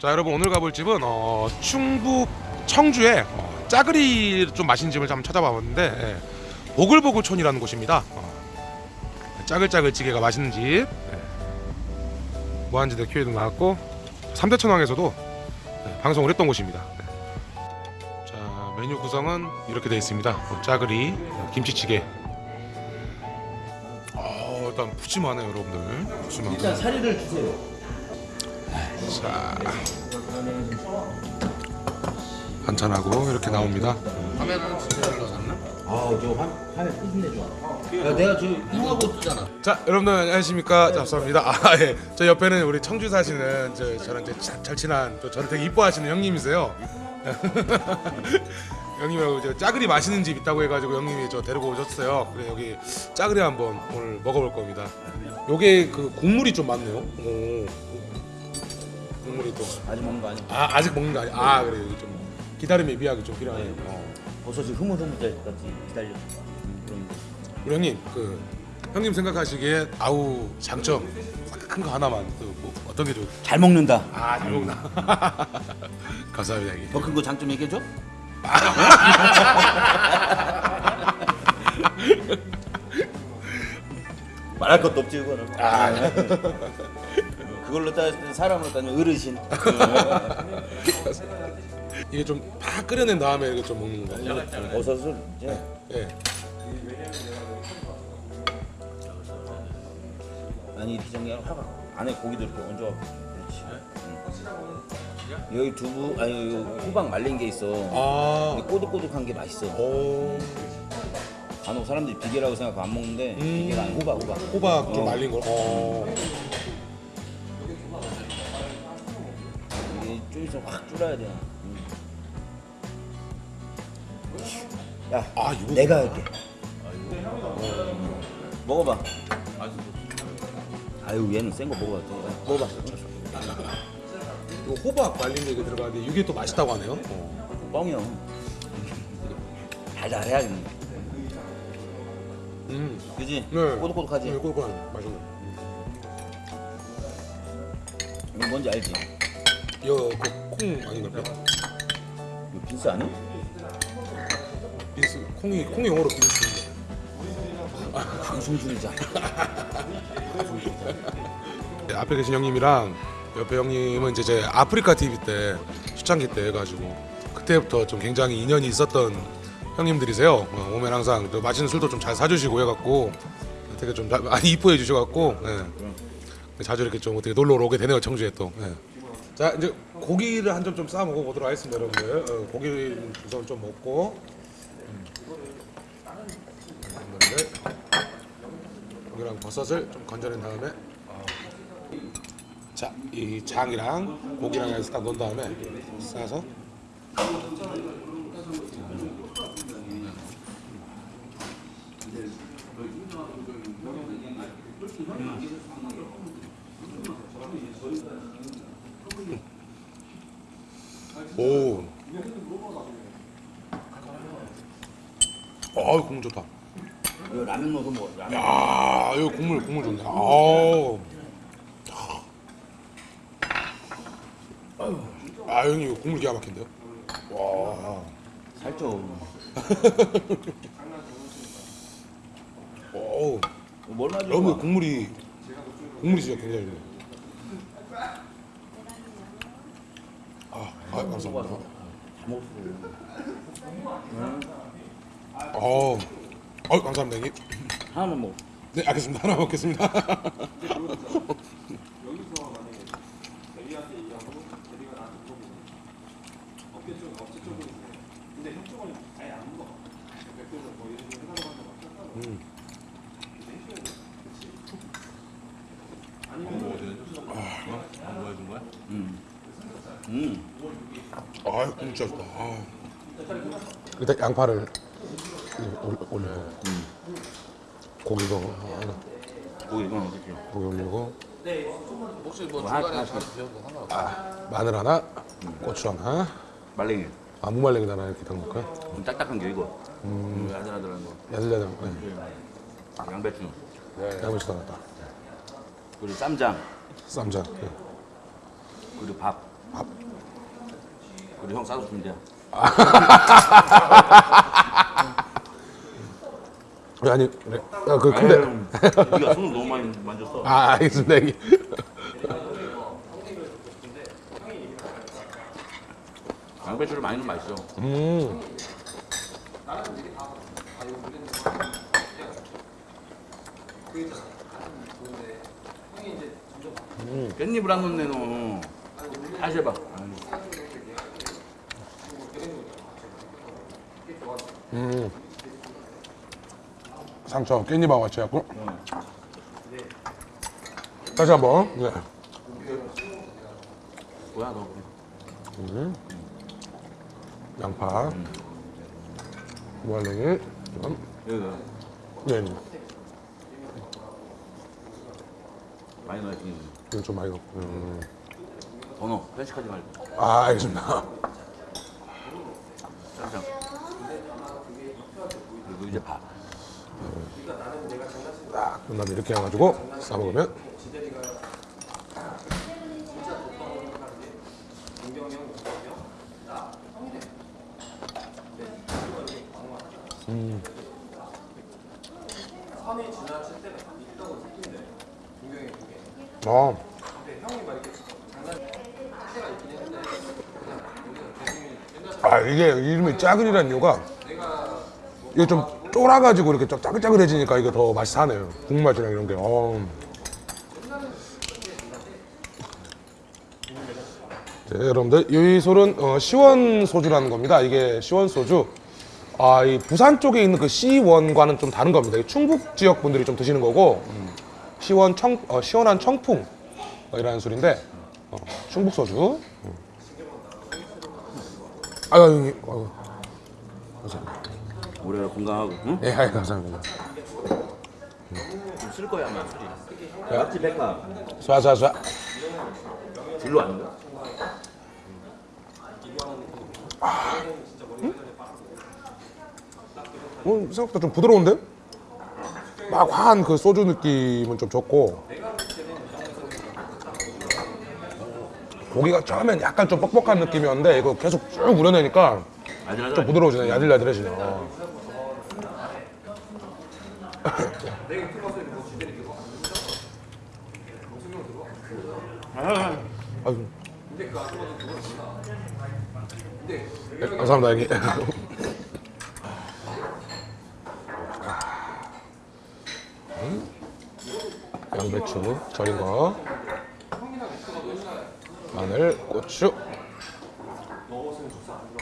자 여러분 오늘 가볼 집은 어, 충북 청주에 어, 짜그리 좀 맛있는 집을 한번 찾아봤는데 예, 보글보글촌이라는 곳입니다. 어, 짜글짜글 찌개가 맛있는 집. 예. 무한지대 큐에도 나왔고 삼대천왕에서도 예, 방송을 했던 곳입니다. 예. 자 메뉴 구성은 이렇게 되어 있습니다. 어, 짜그리, 어, 김치찌개. 어, 일단 푸짐하네요 여러분들. 푸짐하고. 일단 사리를 주세요. 자 한잔하고 이렇게 나옵니다. 화면은 진짜 잘 나왔나? 아저 화면 삐진내 좋아. 야 내가 저 형하고 뜨잖아. 자 여러분들 안녕하십니까 잡수입니다. 아 예, 저 옆에는 우리 청주 사시는 저 저랑 이제 자- 잘 친한 또 저를 되게 이뻐하시는 형님이세요. 형님하고 저 짜글이 맛있는 집 있다고 해가지고 형님이 저 데리고 오셨어요. 그래 여기 짜글이 한번 오늘 먹어볼 겁니다. 요게 그 국물이 좀 많네요. 오, 국물이 또. 아직 먹는 거 아니야? 아 아직 먹는 거 아니야? 아 그래 여기 좀 기다림의 미학이 좀 필요하네요. 어. 버섯이 흐물흐물될 때까지 기다려. 그럼 우리 형님 그 형님 생각하시기에 아우 장점 큰 거 하나만 그뭐 어떤 게 좋? 잘 먹는다. 아 잘 먹나? 감사합니다 형님. 더큰 거 장점 얘기해 줘? 말할 것도 없지 그거는. 그걸로 따 사람으로 따지면 어르신. 이게 좀 팍 끓여낸 다음에 이거 좀 먹는 거예요. 버섯을 이제 예. 아니 정리하면 화가 안에 고기도 이렇게 얹어갖고 그렇지. 응. 여기 두부 아니 여기 호박 말린 게 있어. 아. 꼬득꼬득한 게 맛있어. 오. 간혹 사람들이 비계라고 생각하고 안 먹는데 음. 비계가 아니 호박 호박. 호박 좀 어. 말린 거. 어. 있으면 확 줄어야 돼. 응. 야, 아 이거. 내가 할게. 먹어봐. 아유 얘는 센 거 먹어봐. 먹어봐. 이거 호박 말린 게 이거 들어가는데 이게 또 맛있다고 하네요. 어. 뻥이요. 달달해야 겠네 음. 그지? 네. 꼬득꼬득하지? 네, 꼬득한 맛있네. 이거 뭔지 알지? 이거 그콩 아닌가요? 이거 빈스 아니? 빈스 콩이 콩이 영어로 빈스. 방송 중이잖아. 네, 앞에 계신 형님이랑 옆에 형님은 이제 제 아프리카 TV 때 초창기 때 해가지고 그때부터 좀 굉장히 인연이 있었던 형님들이세요. 어, 오면 항상 또 맛있는 술도 좀 잘 사주시고 해갖고 되게 좀 자- 많이 이뻐해 주셔갖고 예. 자주 이렇게 좀 어떻게 놀러 오게 되네요 청주에 또. 예. 자 이제 고기를 한 점 좀 싸 먹어 보도록 하겠습니다 여러분들. 어, 고기를 우선 좀 먹고. 음. 고기랑 버섯을 좀 건져낸 다음에 자, 이 장이랑 고기랑 해서 딱 넣은 다음에 싸서 오. 아, 국물 좋다. 이거 라면 넣어서 먹어. 라면. 야, 이거 국물 국물 좋네. 아우. 아, 형님 이거 국물 기가 막힌데요? 와. 살쪄. 오. 뭘 가지고 여러분 와? 국물이 국물이 진짜 굉장히 좋네. 아, 아 감사합니다. 다 먹었어. 어, 어 감사합니다 형님. 하나만 먹어. 네 알겠습니다. 하나 먹겠습니다. 음. 아, 국물 진짜 좋다. 아. 일단 양파를 올- 올리고 고기도 하나, 고기 이건 어떻게? 고기 올리고 혹시 뭐뭐 할- 중간에 할게. 잘 비워도 상관없어. 마늘 하나, 고추 하나, 말랭이. 아 무말랭이 하나 이렇게 담을까요? 좀 딱딱한 게 이거. 음. 야들야들한 거. 야들야들, 네. 양배추. 양배추 하나 딱. 그리고 쌈장. 쌈장. 네. 그리고 밥. 우리 형 싸서 주면 돼. 아니 그래. 아, 그 근데 네가 손을 너무 많이 만졌어. 아 알겠습니다. 양배추를 많이 넣으면 맛있어. 음. 깻잎을 안 넣네 너. 다시 해봐. 상처 깻잎하고 같이 해갖고 다시 한번 네. 뭐야 너. 양파 무알랭이 좀 여기다 네, 네. 많이 넣어야지. 좀 많이 넣고 음. 더 넣어. 편식하지 말고. 아 알겠습니다 쌈장. 그리고 이제 밥. 딱 그다음에 이렇게 해가지고 싸먹으면 음. 아. 아 이게 이름이 짜글이라는 이유가 이게 좀 쫄아가지고 이렇게 좀 짜글짜글해지니까 이게 더 맛이 사네요. 국맛이랑 이런 게. 어. 네, 여러분들 이 솔은 어, 시원 소주라는 겁니다. 이게 시원 소주. 아, 이 부산 쪽에 있는 그 시원과는 좀 다른 겁니다. 이 충북 지역 분들이 좀 드시는 거고 음, 시원 청 어, 시원한 청풍 어, 이라는 술인데 어, 충북 소주. 음. 아유, 형님. 아유. 오래 건강하고. 응? 예, 아유, 감사합니다. 좀쓸 거야 아마 술이. 맞지 백화. 쏴쏴쏴. 진로 아닌가? 어, 생각보다 좀 부드러운데? 막 화한 그 소주 느낌은 좀 좋고 고기가 처음엔 약간 좀 뻑뻑한 느낌이었는데 이거 계속 쭉 우려내니까. 좀 부드러워지네 야들야들해지네 어. 아유. 네, 감사합니다 형님 양배추 절인 거 마늘 고추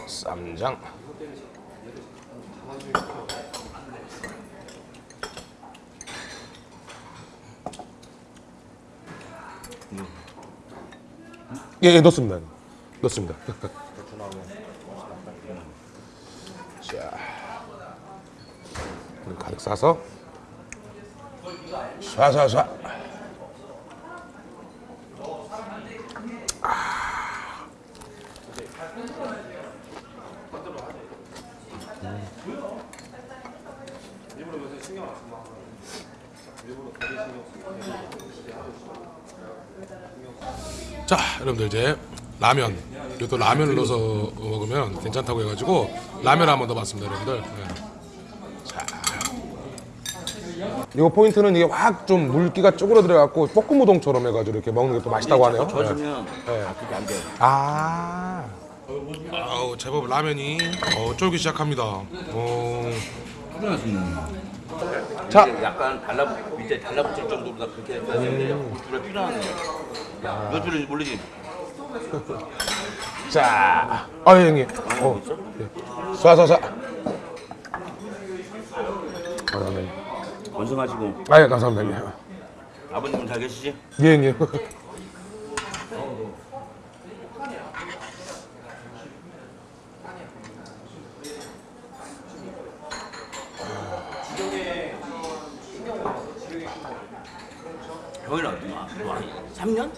쌈장 예, 예 넣습니다. 넣습니다. 자 가득 싸서 쏴쏴쏴 자 여러분들 이제 라면 그리고 또 라면을 넣어서 먹으면 괜찮다고 해가지고 라면 한번 넣어봤습니다 여러분들. 네. 자. 이거 포인트는 이게 확 좀 물기가 쪼그러들어갖고 볶음 우동처럼 해가지고 이렇게 먹는 게 또 맛있다고 하네요. 네. 젖으면 아, 그게 안 돼. 아. 아우 제법 라면이 어, 쫄기 시작합니다. 어, 자 약간 달라 밑에 달라붙을 정도로 그렇게 해야 되는데 필요한 거. 몇 줄인지 모르지. 자, 아 예, 형님. 어, 예. 쏴쏴쏴. 아, 네. 원성하시고 아, 예, 감사합니다. 형님. 아버님은 잘 계시지? 예, 형님. 거의 얼마? 3년?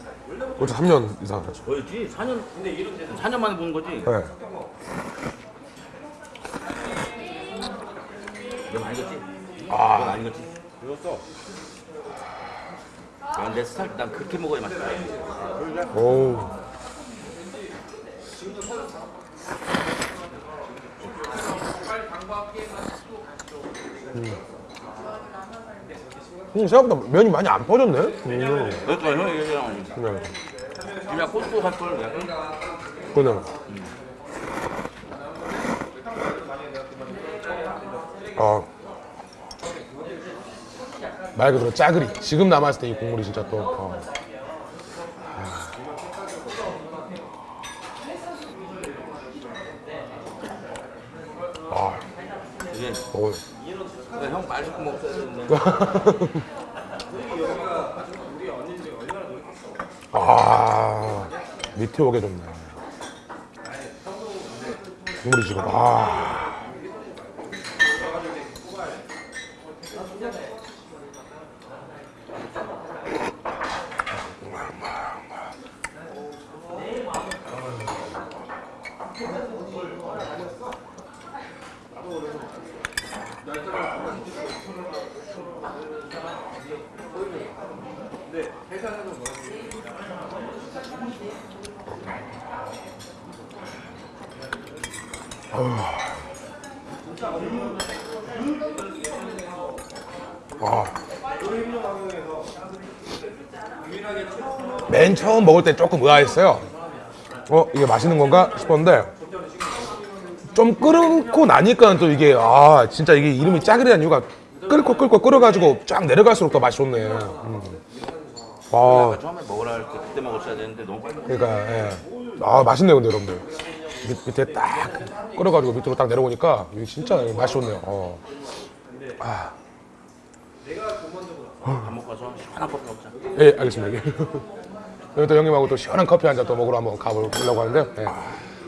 그렇죠 3년 이상 그렇죠 그렇지 4년 근데 이런 데서 4년 만에 보는 거지? 네 이건 아니겠지? 아 이건 아니겠지? 이었어 아, 아내 스타일 난 그렇게 먹어야 맛있다 오 음. 생각보다 면이 많이 안 퍼졌네. 음, 그러니까 형이 얘기하는 거지. 그냥 그냥 코스코 살걸 약간 그냥. 아. 말 그대로 짜그리. 지금 남았을 때 이 국물이 진짜 또. 어. 아, 이게 어, 형 말 듣고 먹어야 되는데. 아, 밑에 오게 좋네. 국물이 지금 아. 맨 처음 먹을 때 조금 의아했어요. 어 이게 맛있는 건가 싶었는데 좀 끓고 나니까 또 이게 아 진짜 이게 이름이 짜글이라는 이유가 끓고 끓고 끓여가지고 쫙 내려갈수록 더 맛이 좋네. 음. 아 처음에 먹으라 할 때 그때 먹었어야 되는데 너무 빨리. 그러니까 예. 아 맛있네요 근데 여러분들 밑, 밑에 딱 끓여가지고 밑으로 딱 내려오니까 이게 진짜 맛이 좋네요. 어. 밥 먹고 와서 시원한 커피 먹자. 예, 알겠습니다. 여기 또 형님하고 또 시원한 커피 한 잔 또 먹으러 한번 가보려고 하는데. 예.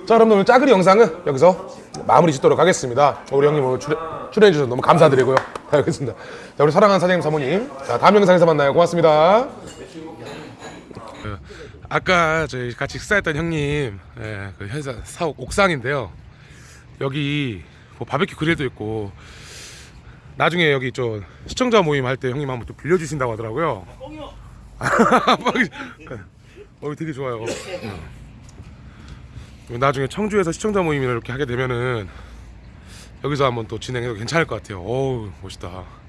자, 여러분 오늘 짜그리 영상은 여기서 마무리 짓도록 하겠습니다. 우리 형님 오늘 출연, 출연해 주셔서 너무 감사드리고요. 자, 알겠습니다. 자, 우리 사랑하는 사장님 사모님. 자, 다음 영상에서 만나요. 고맙습니다. 아까 저희 같이 식사했던 형님, 예, 그 회사 사옥 옥상인데요. 여기 뭐 바베큐 그릴도 있고 나중에 여기 좀 시청자 모임 할 때 형님 한번 또 빌려주신다고 하더라고요. 뻥이- 어, 되게 좋아요. 음. 나중에 청주에서 시청자 모임을 이렇게 하게 되면은 여기서 한번 또 진행해도 괜찮을 것 같아요. 어우 멋있다.